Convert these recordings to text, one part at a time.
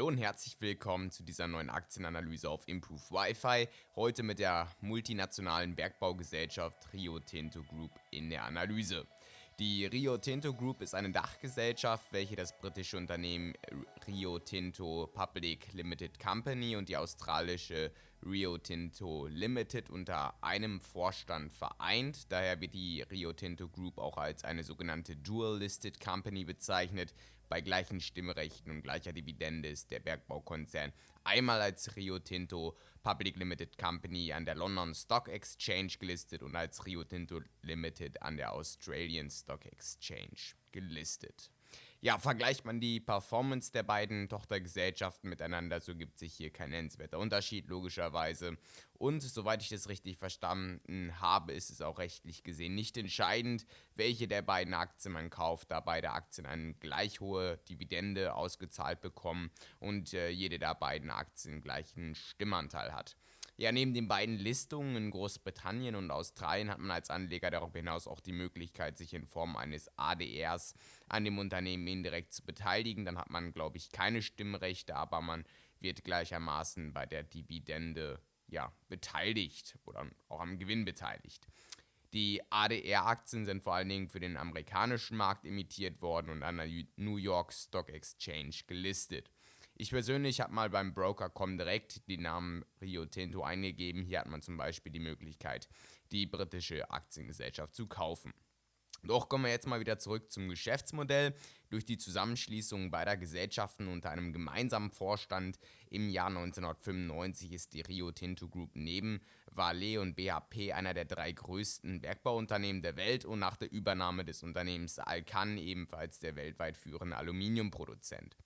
Hallo und herzlich willkommen zu dieser neuen Aktienanalyse auf Improve Wi-Fi. Heute mit der multinationalen Bergbaugesellschaft Rio Tinto Group in der Analyse. Die Rio Tinto Group ist eine Dachgesellschaft, welche das britische Unternehmen Rio Tinto Public Limited Company und die australische Rio Tinto Limited unter einem Vorstand vereint. Daher wird die Rio Tinto Group auch als eine sogenannte Dual Listed Company bezeichnet. Bei gleichen Stimmrechten und gleicher Dividende ist der Bergbaukonzern einmal als Rio Tinto Public Limited Company an der London Stock Exchange gelistet und als Rio Tinto Limited an der Australian Stock Exchange gelistet. Ja, vergleicht man die Performance der beiden Tochtergesellschaften miteinander, so gibt sich hier kein nennenswerter Unterschied, logischerweise. Und soweit ich das richtig verstanden habe, ist es auch rechtlich gesehen nicht entscheidend, welche der beiden Aktien man kauft, da beide Aktien eine gleich hohe Dividende ausgezahlt bekommen und äh, jede der beiden Aktien gleichen Stimmanteil hat. Ja, neben den beiden Listungen in Großbritannien und Australien hat man als Anleger darüber hinaus auch die Möglichkeit, sich in Form eines ADRs an dem Unternehmen indirekt zu beteiligen. Dann hat man, glaube ich, keine Stimmrechte, aber man wird gleichermaßen bei der Dividende ja, beteiligt oder auch am Gewinn beteiligt. Die ADR-Aktien sind vor allen Dingen für den amerikanischen Markt emittiert worden und an der New York Stock Exchange gelistet. Ich persönlich habe mal beim Broker Comdirect die Namen Rio Tinto eingegeben. Hier hat man zum Beispiel die Möglichkeit, die britische Aktiengesellschaft zu kaufen. Doch kommen wir jetzt mal wieder zurück zum Geschäftsmodell. Durch die Zusammenschließung beider Gesellschaften unter einem gemeinsamen Vorstand im Jahr 1995 ist die Rio Tinto Group neben Vale und BHP einer der drei größten Bergbauunternehmen der Welt und nach der Übernahme des Unternehmens Alcan ebenfalls der weltweit führende Aluminiumproduzent.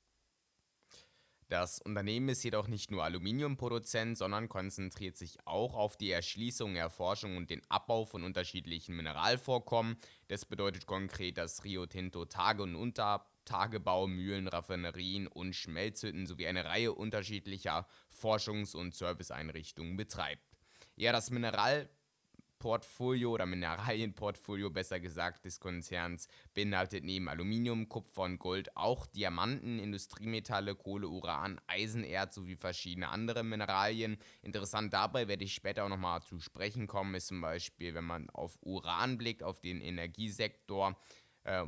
Das Unternehmen ist jedoch nicht nur Aluminiumproduzent, sondern konzentriert sich auch auf die Erschließung, Erforschung und den Abbau von unterschiedlichen Mineralvorkommen. Das bedeutet konkret, dass Rio Tinto Tage- und Untertagebau, Mühlen, Raffinerien und Schmelzhütten sowie eine Reihe unterschiedlicher Forschungs- und Serviceeinrichtungen betreibt. Ja, das Mineral Portfolio oder Mineralienportfolio besser gesagt des Konzerns beinhaltet neben Aluminium, Kupfer und Gold auch Diamanten, Industriemetalle, Kohle, Uran, Eisenerz sowie verschiedene andere Mineralien. Interessant dabei werde ich später auch nochmal zu sprechen kommen, ist zum Beispiel, wenn man auf Uran blickt, auf den Energiesektor äh,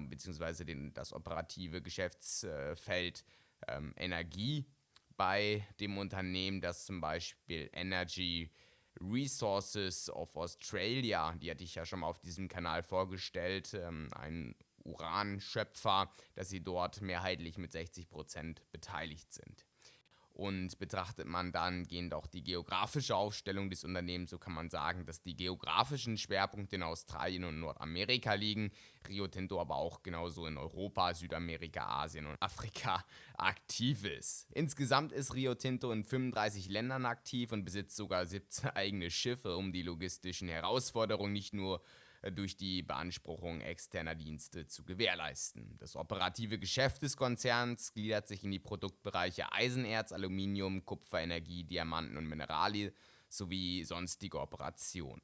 den, das operative Geschäftsfeld äh, Energie bei dem Unternehmen, das zum Beispiel Energy Resources of Australia, die hatte ich ja schon mal auf diesem Kanal vorgestellt, ähm, ein Uranschöpfer, dass sie dort mehrheitlich mit 60% beteiligt sind. Und betrachtet man dann gehend auch die geografische Aufstellung des Unternehmens, so kann man sagen, dass die geografischen Schwerpunkte in Australien und Nordamerika liegen, Rio Tinto aber auch genauso in Europa, Südamerika, Asien und Afrika aktiv ist. Insgesamt ist Rio Tinto in 35 Ländern aktiv und besitzt sogar 17 eigene Schiffe, um die logistischen Herausforderungen nicht nur durch die Beanspruchung externer Dienste zu gewährleisten. Das operative Geschäft des Konzerns gliedert sich in die Produktbereiche Eisenerz, Aluminium, Kupfer, Energie, Diamanten und Mineralien sowie sonstige Operationen.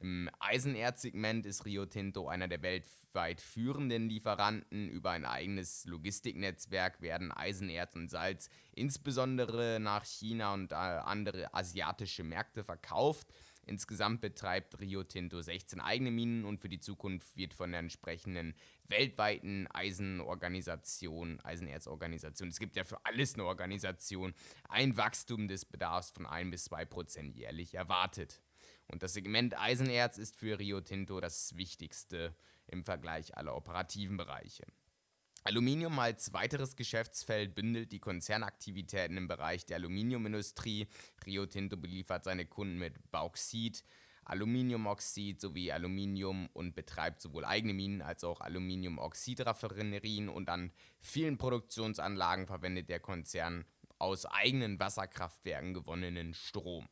Im Eisenerzsegment ist Rio Tinto einer der weltweit führenden Lieferanten. Über ein eigenes Logistiknetzwerk werden Eisenerz und Salz insbesondere nach China und äh, andere asiatische Märkte verkauft. Insgesamt betreibt Rio Tinto 16 eigene Minen und für die Zukunft wird von der entsprechenden weltweiten Eisenorganisation, Eisenerzorganisation, es gibt ja für alles eine Organisation, ein Wachstum des Bedarfs von 1 bis 2 Prozent jährlich erwartet. Und das Segment Eisenerz ist für Rio Tinto das wichtigste im Vergleich aller operativen Bereiche. Aluminium als weiteres Geschäftsfeld bündelt die Konzernaktivitäten im Bereich der Aluminiumindustrie. Rio Tinto beliefert seine Kunden mit Bauxit, Aluminiumoxid sowie Aluminium und betreibt sowohl eigene Minen als auch Aluminiumoxidraffinerien und an vielen Produktionsanlagen verwendet der Konzern aus eigenen Wasserkraftwerken gewonnenen Strom.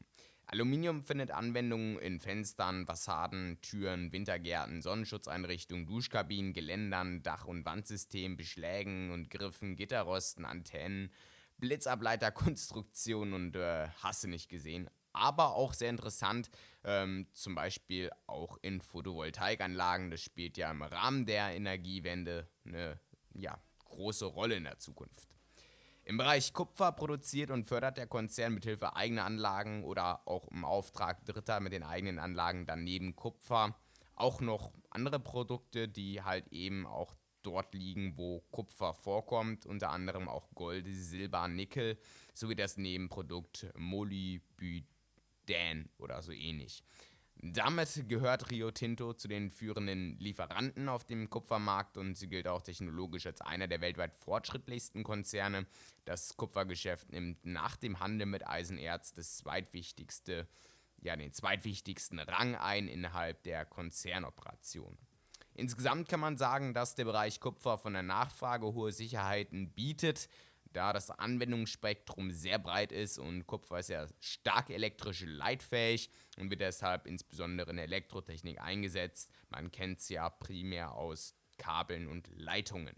Aluminium findet Anwendungen in Fenstern, Fassaden, Türen, Wintergärten, Sonnenschutzeinrichtungen, Duschkabinen, Geländern, Dach- und Wandsystemen, Beschlägen und Griffen, Gitterrosten, Antennen, Blitzableiterkonstruktionen und äh, hasse nicht gesehen. Aber auch sehr interessant, ähm, zum Beispiel auch in Photovoltaikanlagen. Das spielt ja im Rahmen der Energiewende eine ja, große Rolle in der Zukunft. Im Bereich Kupfer produziert und fördert der Konzern mithilfe eigener Anlagen oder auch im Auftrag Dritter mit den eigenen Anlagen dann neben Kupfer auch noch andere Produkte, die halt eben auch dort liegen, wo Kupfer vorkommt, unter anderem auch Gold, Silber, Nickel sowie das Nebenprodukt Molybden oder so ähnlich. Damit gehört Rio Tinto zu den führenden Lieferanten auf dem Kupfermarkt und sie gilt auch technologisch als einer der weltweit fortschrittlichsten Konzerne. Das Kupfergeschäft nimmt nach dem Handel mit Eisenerz das zweitwichtigste, ja, den zweitwichtigsten Rang ein innerhalb der Konzernoperation. Insgesamt kann man sagen, dass der Bereich Kupfer von der Nachfrage hohe Sicherheiten bietet da das Anwendungsspektrum sehr breit ist und Kupfer ist ja stark elektrisch leitfähig und wird deshalb insbesondere in der Elektrotechnik eingesetzt. Man kennt es ja primär aus Kabeln und Leitungen.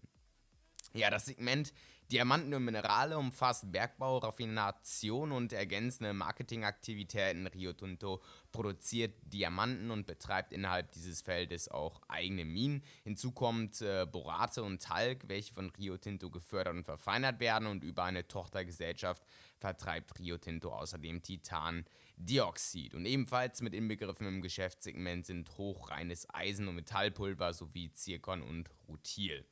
Ja, das Segment Diamanten und Minerale umfasst Bergbau, Raffination und ergänzende Marketingaktivitäten. Rio Tinto produziert Diamanten und betreibt innerhalb dieses Feldes auch eigene Minen. Hinzu kommt äh, Borate und Talg, welche von Rio Tinto gefördert und verfeinert werden und über eine Tochtergesellschaft vertreibt Rio Tinto außerdem Titandioxid. Und ebenfalls mit inbegriffen im Geschäftssegment sind hochreines Eisen- und Metallpulver sowie Zirkon und Rutil.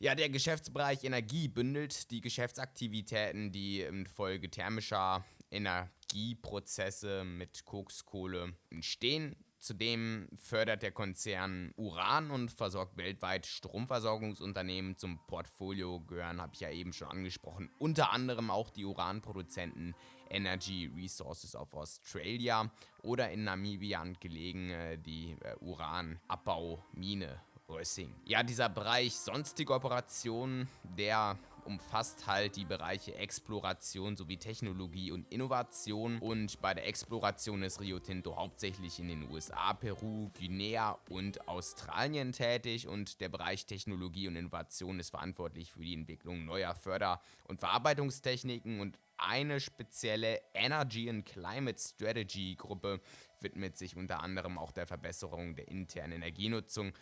Ja, der Geschäftsbereich Energie bündelt die Geschäftsaktivitäten, die infolge thermischer Energieprozesse mit Kokskohle entstehen. Zudem fördert der Konzern Uran und versorgt weltweit Stromversorgungsunternehmen. Zum Portfolio gehören, habe ich ja eben schon angesprochen, unter anderem auch die Uranproduzenten Energy Resources of Australia oder in Namibia gelegen äh, die äh, Uranabbau-Mine Rössing. Ja, dieser Bereich sonstige Operationen, der umfasst halt die Bereiche Exploration sowie Technologie und Innovation. Und bei der Exploration ist Rio Tinto hauptsächlich in den USA, Peru, Guinea und Australien tätig. Und der Bereich Technologie und Innovation ist verantwortlich für die Entwicklung neuer Förder- und Verarbeitungstechniken. Und eine spezielle Energy and Climate Strategy Gruppe widmet sich unter anderem auch der Verbesserung der internen Energienutzung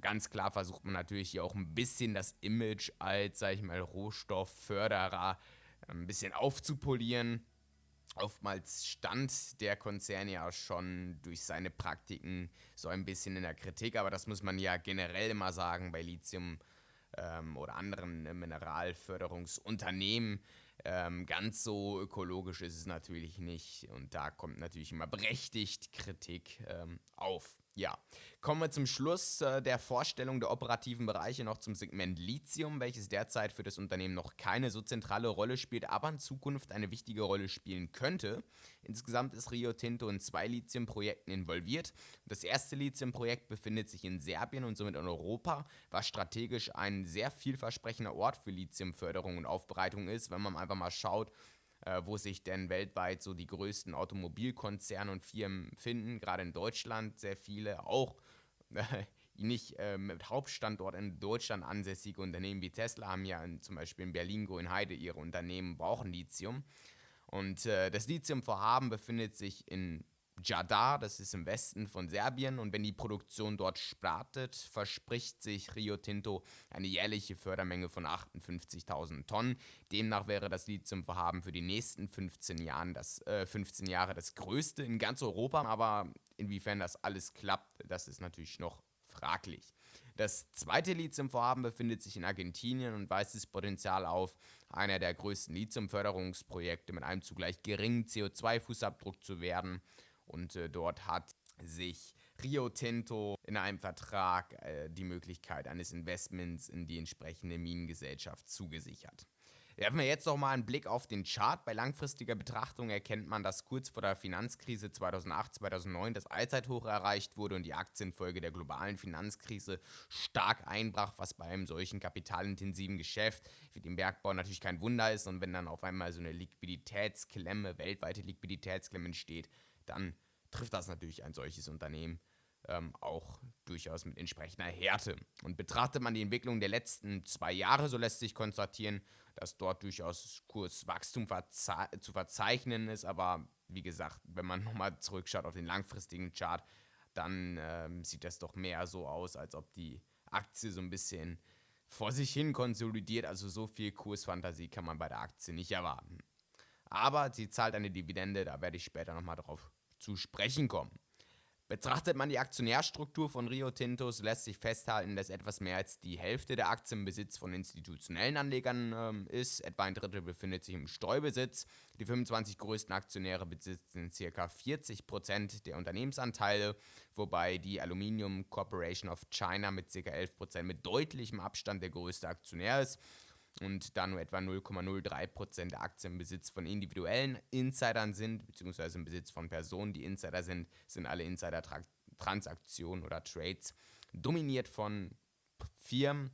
Ganz klar versucht man natürlich hier auch ein bisschen das Image als, sag ich mal, Rohstoffförderer ein bisschen aufzupolieren. Oftmals stand der Konzern ja schon durch seine Praktiken so ein bisschen in der Kritik, aber das muss man ja generell immer sagen bei Lithium ähm, oder anderen Mineralförderungsunternehmen. Ähm, ganz so ökologisch ist es natürlich nicht und da kommt natürlich immer berechtigt Kritik ähm, auf. Ja, kommen wir zum Schluss äh, der Vorstellung der operativen Bereiche noch zum Segment Lithium, welches derzeit für das Unternehmen noch keine so zentrale Rolle spielt, aber in Zukunft eine wichtige Rolle spielen könnte. Insgesamt ist Rio Tinto in zwei Lithium-Projekten involviert. Das erste Lithium-Projekt befindet sich in Serbien und somit in Europa, was strategisch ein sehr vielversprechender Ort für Lithiumförderung und Aufbereitung ist, wenn man einfach mal schaut, wo sich denn weltweit so die größten Automobilkonzerne und Firmen finden, gerade in Deutschland sehr viele, auch äh, nicht äh, mit Hauptstandort in Deutschland ansässige Unternehmen wie Tesla haben ja in, zum Beispiel in Berlin, Grünheide ihre Unternehmen brauchen Lithium. Und äh, das Lithiumvorhaben befindet sich in Jadar, das ist im Westen von Serbien. Und wenn die Produktion dort startet, verspricht sich Rio Tinto eine jährliche Fördermenge von 58.000 Tonnen. Demnach wäre das Lithiumvorhaben für die nächsten 15, Jahren das, äh, 15 Jahre das größte in ganz Europa. Aber inwiefern das alles klappt, das ist natürlich noch fraglich. Das zweite Lithiumvorhaben befindet sich in Argentinien und weist das Potenzial auf, einer der größten Lithiumförderungsprojekte mit einem zugleich geringen CO2-Fußabdruck zu werden. Und äh, dort hat sich Rio Tinto in einem Vertrag äh, die Möglichkeit eines Investments in die entsprechende Minengesellschaft zugesichert. Werfen wir jetzt noch mal einen Blick auf den Chart. Bei langfristiger Betrachtung erkennt man, dass kurz vor der Finanzkrise 2008-2009 das Allzeithoch erreicht wurde und die Aktienfolge der globalen Finanzkrise stark einbrach, was bei einem solchen kapitalintensiven Geschäft wie dem Bergbau natürlich kein Wunder ist. Und wenn dann auf einmal so eine Liquiditätsklemme, weltweite Liquiditätsklemme entsteht, dann trifft das natürlich ein solches Unternehmen ähm, auch durchaus mit entsprechender Härte. Und betrachtet man die Entwicklung der letzten zwei Jahre, so lässt sich konstatieren, dass dort durchaus Kurswachstum verze zu verzeichnen ist. Aber wie gesagt, wenn man nochmal zurückschaut auf den langfristigen Chart, dann ähm, sieht das doch mehr so aus, als ob die Aktie so ein bisschen vor sich hin konsolidiert, also so viel Kursfantasie kann man bei der Aktie nicht erwarten. Aber sie zahlt eine Dividende, da werde ich später nochmal drauf zu sprechen kommen. Betrachtet man die Aktionärstruktur von Rio Tintos, lässt sich festhalten, dass etwas mehr als die Hälfte der Aktien im Besitz von institutionellen Anlegern ähm, ist. Etwa ein Drittel befindet sich im Streubesitz. Die 25 größten Aktionäre besitzen ca. 40% der Unternehmensanteile, wobei die Aluminium Corporation of China mit ca. 11% mit deutlichem Abstand der größte Aktionär ist und da nur etwa 0,03% der Aktien im Besitz von individuellen Insidern sind, beziehungsweise im Besitz von Personen, die Insider sind, sind alle Insider-Transaktionen oder Trades dominiert von Firmen.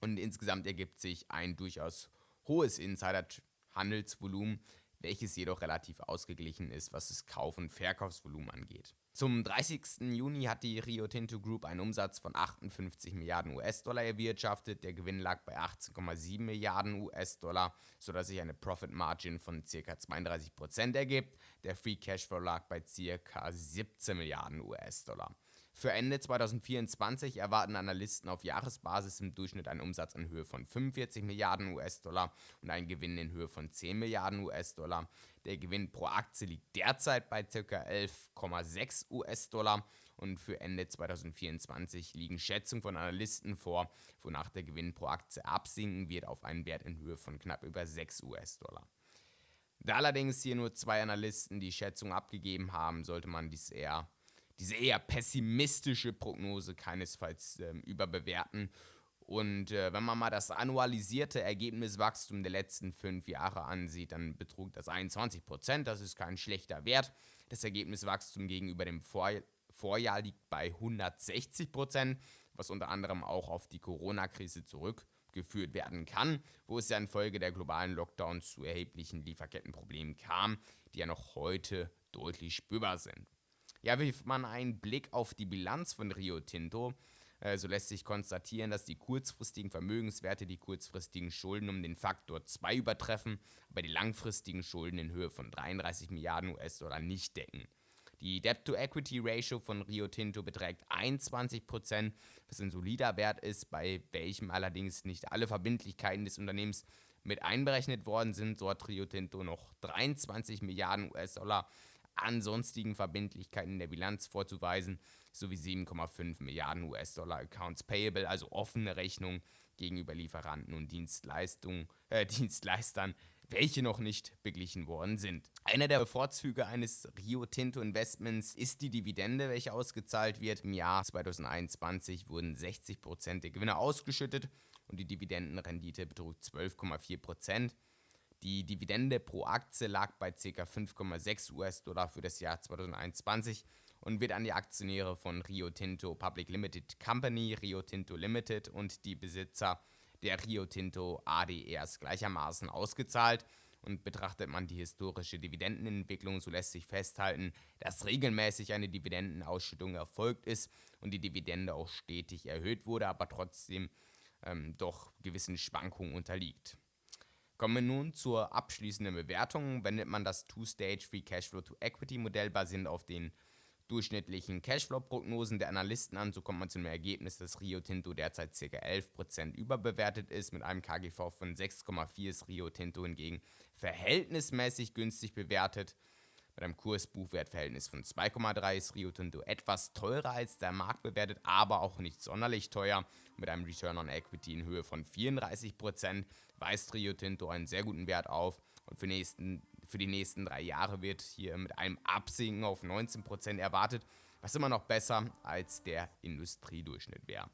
Und insgesamt ergibt sich ein durchaus hohes Insider-Handelsvolumen, welches jedoch relativ ausgeglichen ist, was das Kauf- und Verkaufsvolumen angeht. Zum 30. Juni hat die Rio Tinto Group einen Umsatz von 58 Milliarden US-Dollar erwirtschaftet. Der Gewinn lag bei 18,7 Milliarden US-Dollar, sodass sich eine Profit Margin von ca. 32% ergibt. Der Free Cashflow lag bei ca. 17 Milliarden US-Dollar. Für Ende 2024 erwarten Analysten auf Jahresbasis im Durchschnitt einen Umsatz in Höhe von 45 Milliarden US-Dollar und einen Gewinn in Höhe von 10 Milliarden US-Dollar. Der Gewinn pro Aktie liegt derzeit bei ca. 11,6 US-Dollar und für Ende 2024 liegen Schätzungen von Analysten vor, wonach der Gewinn pro Aktie absinken wird auf einen Wert in Höhe von knapp über 6 US-Dollar. Da allerdings hier nur zwei Analysten die Schätzung abgegeben haben, sollte man dies eher diese eher pessimistische Prognose keinesfalls äh, überbewerten. Und äh, wenn man mal das annualisierte Ergebniswachstum der letzten fünf Jahre ansieht, dann betrug das 21 Prozent. Das ist kein schlechter Wert. Das Ergebniswachstum gegenüber dem Vor Vorjahr liegt bei 160 Prozent, was unter anderem auch auf die Corona-Krise zurückgeführt werden kann, wo es ja infolge der globalen Lockdowns zu erheblichen Lieferkettenproblemen kam, die ja noch heute deutlich spürbar sind. Ja, wirft man einen Blick auf die Bilanz von Rio Tinto, äh, so lässt sich konstatieren, dass die kurzfristigen Vermögenswerte die kurzfristigen Schulden um den Faktor 2 übertreffen, aber die langfristigen Schulden in Höhe von 33 Milliarden US-Dollar nicht decken. Die Debt-to-Equity-Ratio von Rio Tinto beträgt 21%, was ein solider Wert ist, bei welchem allerdings nicht alle Verbindlichkeiten des Unternehmens mit einberechnet worden sind. So hat Rio Tinto noch 23 Milliarden US-Dollar an sonstigen Verbindlichkeiten in der Bilanz vorzuweisen, sowie 7,5 Milliarden US-Dollar Accounts Payable, also offene Rechnungen gegenüber Lieferanten und äh, Dienstleistern, welche noch nicht beglichen worden sind. Einer der Vorzüge eines Rio Tinto Investments ist die Dividende, welche ausgezahlt wird. Im Jahr 2021 wurden 60% der Gewinne ausgeschüttet und die Dividendenrendite betrug 12,4%. Die Dividende pro Aktie lag bei ca. 5,6 US-Dollar für das Jahr 2021 und wird an die Aktionäre von Rio Tinto Public Limited Company, Rio Tinto Limited und die Besitzer der Rio Tinto ADRs gleichermaßen ausgezahlt. Und betrachtet man die historische Dividendenentwicklung, so lässt sich festhalten, dass regelmäßig eine Dividendenausschüttung erfolgt ist und die Dividende auch stetig erhöht wurde, aber trotzdem ähm, doch gewissen Schwankungen unterliegt. Kommen wir nun zur abschließenden Bewertung. Wendet man das Two-Stage Free Cashflow to Equity Modell basierend auf den durchschnittlichen Cashflow-Prognosen der Analysten an, so kommt man zu einem Ergebnis, dass Rio Tinto derzeit ca. 11% überbewertet ist. Mit einem KGV von 6,4 ist Rio Tinto hingegen verhältnismäßig günstig bewertet. Mit einem Kurs-Buchwert-Verhältnis von 2,3 ist Rio Tinto etwas teurer als der Markt bewertet, aber auch nicht sonderlich teuer. Mit einem Return on Equity in Höhe von 34% weist Rio Tinto einen sehr guten Wert auf. Und für, nächsten, für die nächsten drei Jahre wird hier mit einem Absinken auf 19% erwartet, was immer noch besser als der Industriedurchschnitt wäre.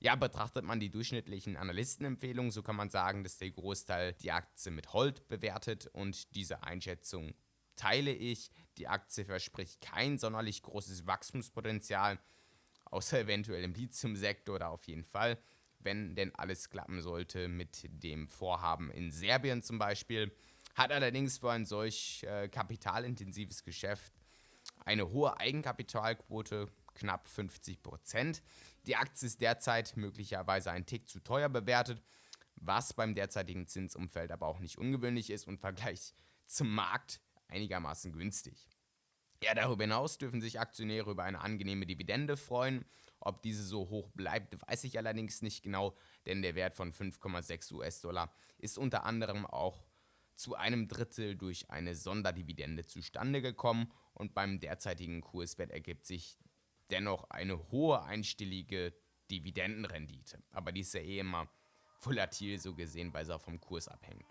Ja, betrachtet man die durchschnittlichen Analystenempfehlungen, so kann man sagen, dass der Großteil die Aktie mit Hold bewertet und diese Einschätzung teile ich. Die Aktie verspricht kein sonderlich großes Wachstumspotenzial, außer eventuell im Lithium-Sektor oder auf jeden Fall, wenn denn alles klappen sollte mit dem Vorhaben in Serbien zum Beispiel. Hat allerdings für ein solch äh, kapitalintensives Geschäft eine hohe Eigenkapitalquote, knapp 50 Prozent. Die Aktie ist derzeit möglicherweise ein Tick zu teuer bewertet, was beim derzeitigen Zinsumfeld aber auch nicht ungewöhnlich ist und im Vergleich zum Markt einigermaßen günstig. Ja, darüber hinaus dürfen sich Aktionäre über eine angenehme Dividende freuen. Ob diese so hoch bleibt, weiß ich allerdings nicht genau, denn der Wert von 5,6 US-Dollar ist unter anderem auch zu einem Drittel durch eine Sonderdividende zustande gekommen und beim derzeitigen Kurswert ergibt sich dennoch eine hohe einstellige Dividendenrendite. Aber die ist ja eh immer volatil so gesehen, weil sie auch vom Kurs abhängt.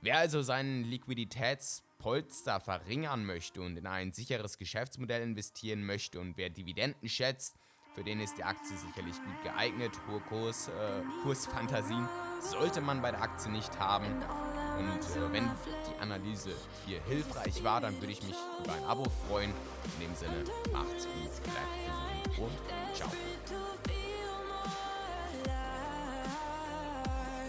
Wer also seinen Liquiditätspolster verringern möchte und in ein sicheres Geschäftsmodell investieren möchte und wer Dividenden schätzt, für den ist die Aktie sicherlich gut geeignet. Hohe Kurs, äh, Kursfantasien sollte man bei der Aktie nicht haben. Und äh, wenn die Analyse hier hilfreich war, dann würde ich mich über ein Abo freuen. In dem Sinne, macht's gut, bleibt gesund und ciao.